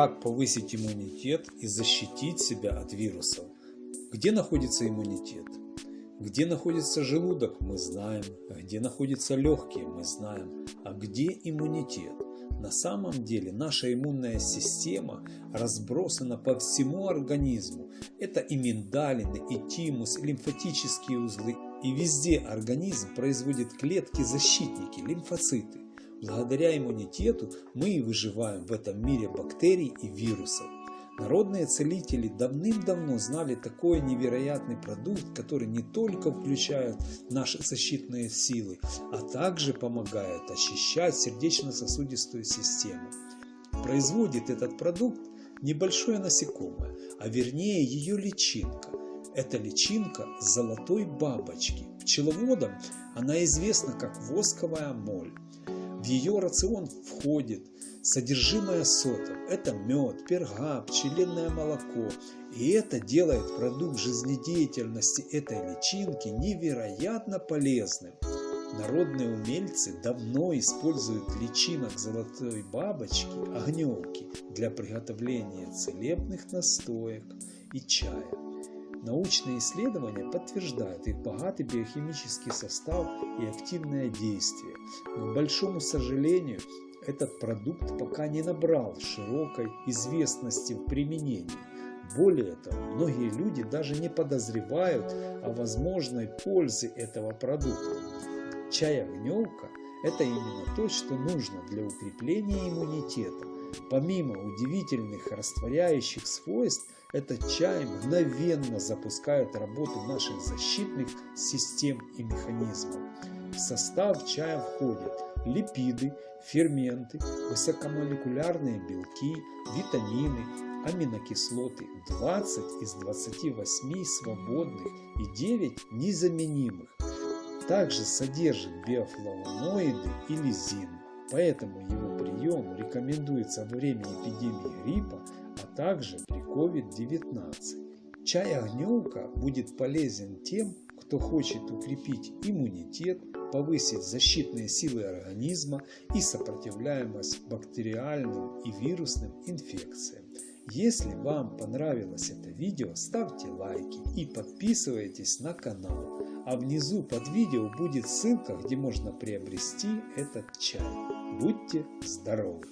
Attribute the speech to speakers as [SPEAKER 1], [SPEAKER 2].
[SPEAKER 1] Как повысить иммунитет и защитить себя от вирусов? Где находится иммунитет? Где находится желудок, мы знаем. Где находятся легкие, мы знаем. А где иммунитет? На самом деле наша иммунная система разбросана по всему организму. Это и миндалины, и тимус, и лимфатические узлы. И везде организм производит клетки-защитники, лимфоциты. Благодаря иммунитету мы и выживаем в этом мире бактерий и вирусов. Народные целители давным-давно знали такой невероятный продукт, который не только включает наши защитные силы, а также помогает очищать сердечно-сосудистую систему. Производит этот продукт небольшое насекомое, а вернее ее личинка. Это личинка золотой бабочки. Пчеловодам она известна как восковая моль. В ее рацион входит содержимое сотов. Это мед, перга, пчелиное молоко. И это делает продукт жизнедеятельности этой личинки невероятно полезным. Народные умельцы давно используют личинок золотой бабочки, огневки, для приготовления целебных настоек и чая. Научные исследования подтверждают их богатый биохимический состав и активное действие. К большому сожалению, этот продукт пока не набрал широкой известности в применении. Более того, многие люди даже не подозревают о возможной пользе этого продукта. Чай-огневка – это именно то, что нужно для укрепления иммунитета. Помимо удивительных растворяющих свойств, этот чай мгновенно запускает работу наших защитных систем и механизмов. В состав чая входят липиды, ферменты, высокомолекулярные белки, витамины, аминокислоты 20 из 28 свободных и 9 незаменимых. Также содержит биофлавоноиды и лизин, поэтому его прием рекомендуется во время эпидемии гриппа, а также при COVID-19. Чай огневка будет полезен тем, кто хочет укрепить иммунитет, повысить защитные силы организма и сопротивляемость бактериальным и вирусным инфекциям. Если вам понравилось это видео, ставьте лайки и подписывайтесь на канал. А внизу под видео будет ссылка, где можно приобрести этот чай. Будьте здоровы!